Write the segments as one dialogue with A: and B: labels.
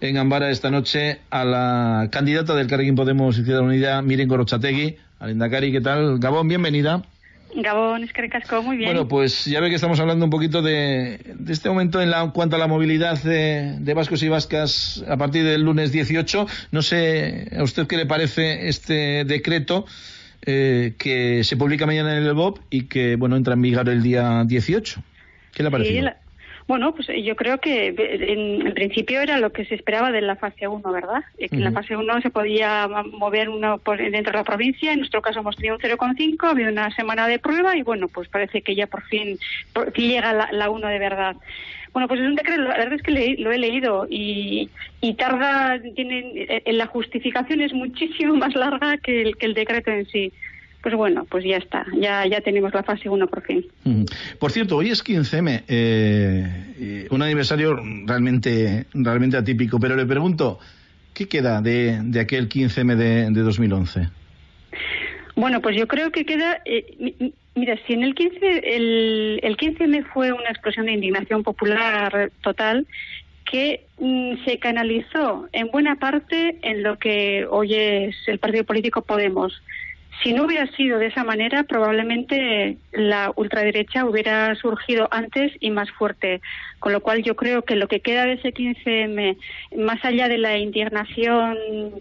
A: en Gambara esta noche a la candidata del Carrequín Podemos Izquierda Unida, Miren Gorochategui. Alendacari, ¿qué tal? Gabón, bienvenida.
B: Gabón, es que casco, muy bien.
A: Bueno, pues ya ve que estamos hablando un poquito de, este momento en, la, cuanto a la movilidad de, vascos y vascas a partir del lunes 18. No sé a usted qué le parece este decreto eh, que se publica mañana en el BOP y que, bueno, entra en vigor el día 18. ¿Qué le ha parecido?
B: Bueno, pues eh, yo creo que en, principio era lo que se esperaba de la fase 1, ¿verdad? Eh, que en la fase 1 se podía mover uno por dentro de la provincia, en nuestro caso hemos tenido un 0,5, ha habido una semana de prueba y bueno, pues parece que ya por fin, llega la, la 1 de verdad. Bueno, pues es un decreto, la verdad es que lo he leído y, y tarda, tiene, en la justificación es muchísimo más larga que el, que el decreto en sí pues bueno, pues ya está, ya, ya tenemos la fase 1 por fin.
A: Por cierto, hoy es 15M, eh, un aniversario realmente, realmente atípico, pero le pregunto, ¿qué queda de, de aquel 15M de, de 2011?
B: Bueno, pues yo creo que queda. Eh, mira, si en el 15 el, el 15M fue una explosión de indignación popular total que mm, se canalizó en buena parte en lo que hoy es el partido político Podemos. Si no hubiera sido de esa manera, probablemente la ultraderecha hubiera surgido antes y más fuerte. Con lo cual yo creo que lo que queda de ese 15M, más allá de la indignación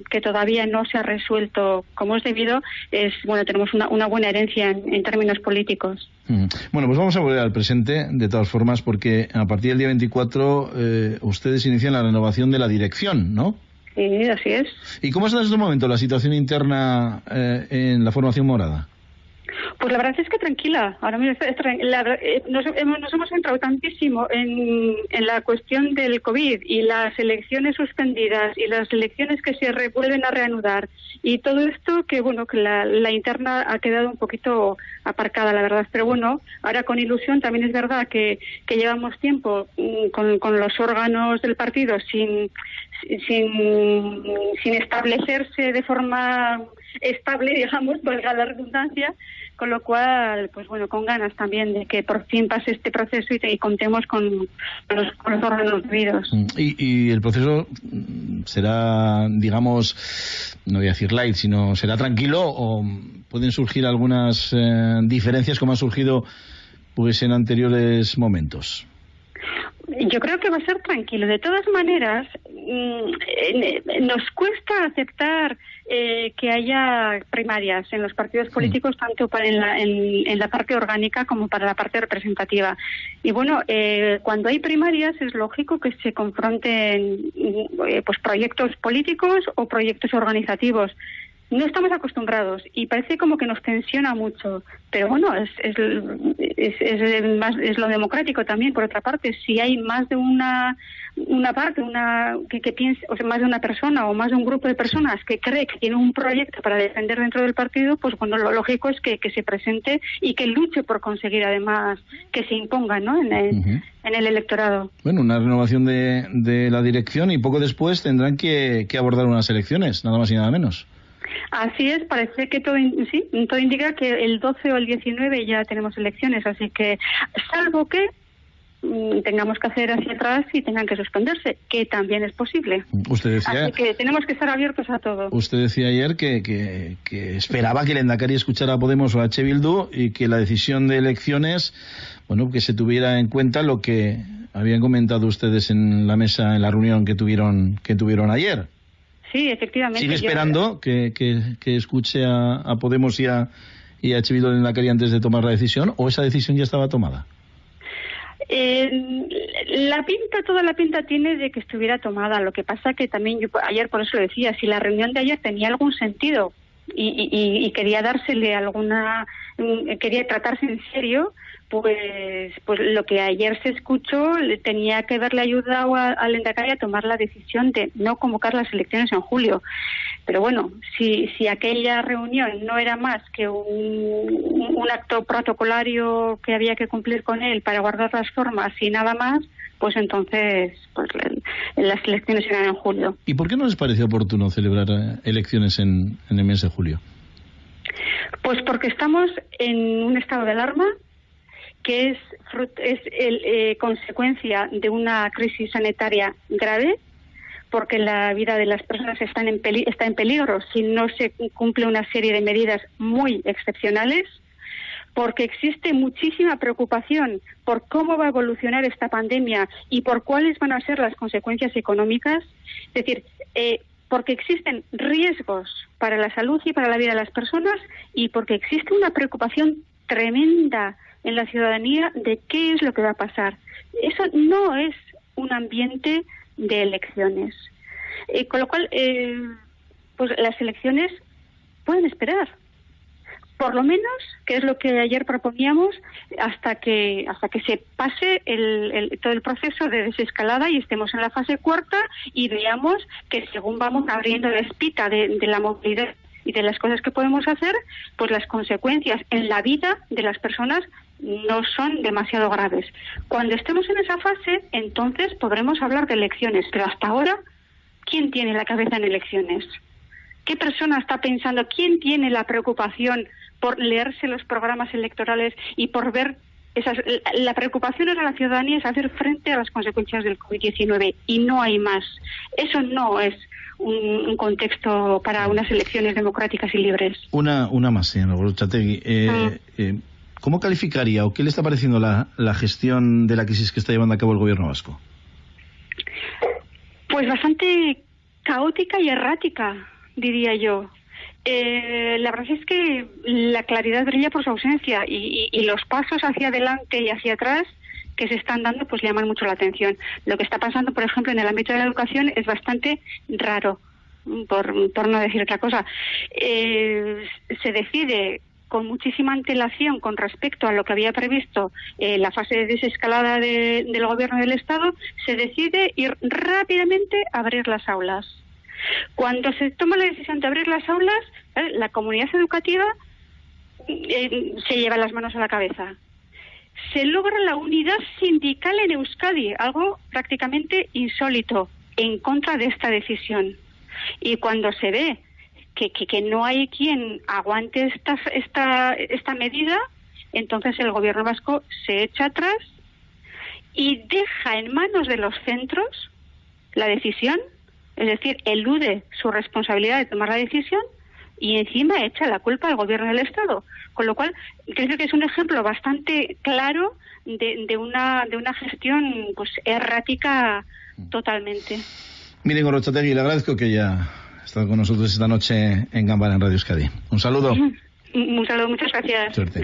B: que todavía no se ha resuelto como es debido, es, bueno, tenemos una, buena herencia en, términos políticos.
A: Mm. Bueno, pues vamos a volver al presente, de todas formas, porque a partir del día 24 eh, ustedes inician la renovación de la dirección, ¿no?
B: Sí, así es.
A: ¿Y cómo está en este momento la situación interna eh, en la formación morada?
B: Pues la verdad es que tranquila. Ahora mismo eh, nos, hemos, centrado tantísimo en, la cuestión del COVID y las elecciones suspendidas y las elecciones que se vuelven a reanudar y todo esto que bueno que la, interna ha quedado un poquito aparcada, la verdad. Pero bueno, ahora con ilusión también es verdad que, llevamos tiempo mm, con, con los órganos del partido sin sin, sin establecerse de forma estable, digamos, valga la redundancia, con lo cual, pues bueno, con ganas también de que por fin pase este proceso y, contemos con los, órganos debidos.
A: Mm, ¿Y, el proceso será, digamos, no voy a decir light, sino será tranquilo o pueden surgir algunas eh, diferencias como han surgido pues en anteriores momentos?
B: Yo creo que va a ser tranquilo. De todas maneras, mm, nos cuesta aceptar eh, que haya primarias en los partidos políticos, tanto para en, la, en, la parte orgánica como para la parte representativa. Y bueno, eh, cuando hay primarias es lógico que se confronten eh, pues proyectos políticos o proyectos organizativos. No estamos acostumbrados y parece como que nos tensiona mucho, pero bueno, es, es, es, es, más, es lo democrático también, por otra parte, si hay más de una una parte, una que, que piense, o sea, más de una persona o más de un grupo de personas que cree que tiene un proyecto para defender dentro del partido, pues bueno, lo lógico es que, que se presente y que luche por conseguir además que se imponga ¿no? en, el, en el electorado.
A: Bueno, una renovación de, de la dirección y poco después tendrán que, que abordar unas elecciones, nada más y nada menos.
B: Así es, parece que todo, sí, todo indica que el 12 o el 19 ya tenemos elecciones, así que salvo que tengamos que hacer hacia atrás y tengan que suspenderse, que también es posible.
A: Usted decía,
B: Así que tenemos que estar abiertos a todo.
A: Usted decía ayer que, que, esperaba que el Endacari escuchara a Podemos o a. Bildu y que la decisión de elecciones, bueno, que se tuviera en cuenta lo que habían comentado ustedes en la mesa, en la reunión que tuvieron, que tuvieron ayer.
B: Sí, efectivamente.
A: ¿Sigue esperando que, que, escuche a, Podemos y a, y a en la calle antes de tomar la decisión o esa decisión ya estaba tomada?
B: La pinta, toda la pinta tiene de que estuviera tomada. Lo que pasa que también yo ayer por eso lo decía, si la reunión de ayer tenía algún sentido y, y, y quería dársele alguna, quería tratarse en serio, pues, pues lo que ayer se escuchó tenía que haberle ayudado al Endacari a tomar la decisión de no convocar las elecciones en julio. Pero bueno, si, si aquella reunión no era más que un, un acto protocolario que había que cumplir con él para guardar las formas y nada más, pues entonces pues las elecciones eran en julio.
A: ¿Y por qué no les pareció oportuno celebrar eh, elecciones en, en el mes de julio?
B: Pues porque estamos en un estado de alarma que es, el, eh, consecuencia de una crisis sanitaria grave, porque la vida de las personas está en, está en peligro si no se cumple una serie de medidas muy excepcionales, porque existe muchísima preocupación por cómo va a evolucionar esta pandemia y por cuáles van a ser las consecuencias económicas. Es decir, eh, porque existen riesgos para la salud y para la vida de las personas y porque existe una preocupación tremenda en la ciudadanía de qué es lo que va a pasar. Eso no es un ambiente de elecciones. Eh, con lo cual, eh, pues las elecciones pueden esperar. Por lo menos, que es lo que ayer proponíamos, hasta que hasta que se pase el, todo el proceso de desescalada y estemos en la fase cuarta y veamos que según vamos abriendo la espita de la movilidad y de las cosas que podemos hacer, pues las consecuencias en la vida de las personas no son demasiado graves. Cuando estemos en esa fase, entonces podremos hablar de elecciones, pero hasta ahora, ¿quién tiene la cabeza en elecciones? ¿Qué persona está pensando? ¿Quién tiene la preocupación por leerse los programas electorales y por ver esas, la preocupación de la ciudadanía es hacer frente a las consecuencias del COVID-19 y no hay más. Eso no es un, contexto para unas elecciones democráticas y libres.
A: Una, una más, señora Borchategui. Eh, ah. eh, ¿Cómo calificaría o qué le está pareciendo la, la gestión de la crisis que está llevando a cabo el gobierno vasco?
B: Pues bastante caótica y errática, diría yo. Eh, la verdad es que la claridad brilla por su ausencia y, los pasos hacia adelante y hacia atrás que se están dando pues llaman mucho la atención. Lo que está pasando, por ejemplo, en el ámbito de la educación es bastante raro, por, no decir otra cosa. Eh, se decide con muchísima antelación con respecto a lo que había previsto eh, la fase de desescalada del gobierno del Estado, se decide ir rápidamente a abrir las aulas. Cuando se toma la decisión de abrir las aulas, ¿eh? la comunidad educativa se lleva las manos a la cabeza se logra la unidad sindical en Euskadi, algo prácticamente insólito, en contra de esta decisión. Y cuando se ve que, que, no hay quien aguante esta, esta, esta medida, entonces el gobierno vasco se echa atrás y deja en manos de los centros la decisión, es decir, elude su responsabilidad de tomar la decisión y encima echa la culpa al gobierno del Estado. Con lo cual, creo que es un ejemplo bastante claro de, de una, de una gestión pues errática totalmente.
A: Miren, Orochategui, le agradezco que haya estado con nosotros esta noche en Gambara en Radio Euskadi. Un saludo.
B: Un saludo, muchas gracias.
A: Suerte.